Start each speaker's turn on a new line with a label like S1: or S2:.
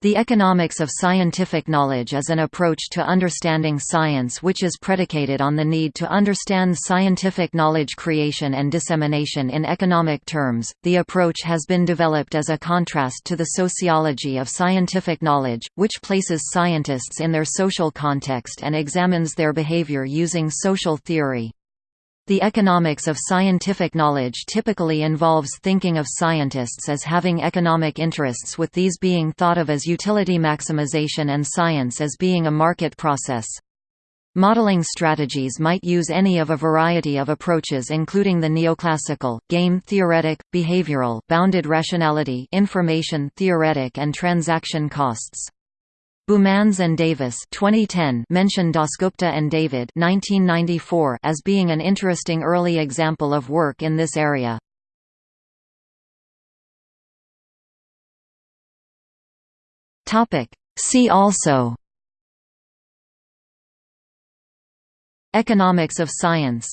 S1: The economics of scientific knowledge is an approach to understanding science which is predicated on the need to understand scientific knowledge creation and dissemination in economic terms. The approach has been developed as a contrast to the sociology of scientific knowledge, which places scientists in their social context and examines their behavior using social theory. The economics of scientific knowledge typically involves thinking of scientists as having economic interests with these being thought of as utility maximization and science as being a market process. Modeling strategies might use any of a variety of approaches including the neoclassical, game theoretic, behavioral, bounded rationality information theoretic and transaction costs. Boumans and Davis 2010 mention Dasgupta and David 1994 as being an interesting early example of work in this area. See also Economics of science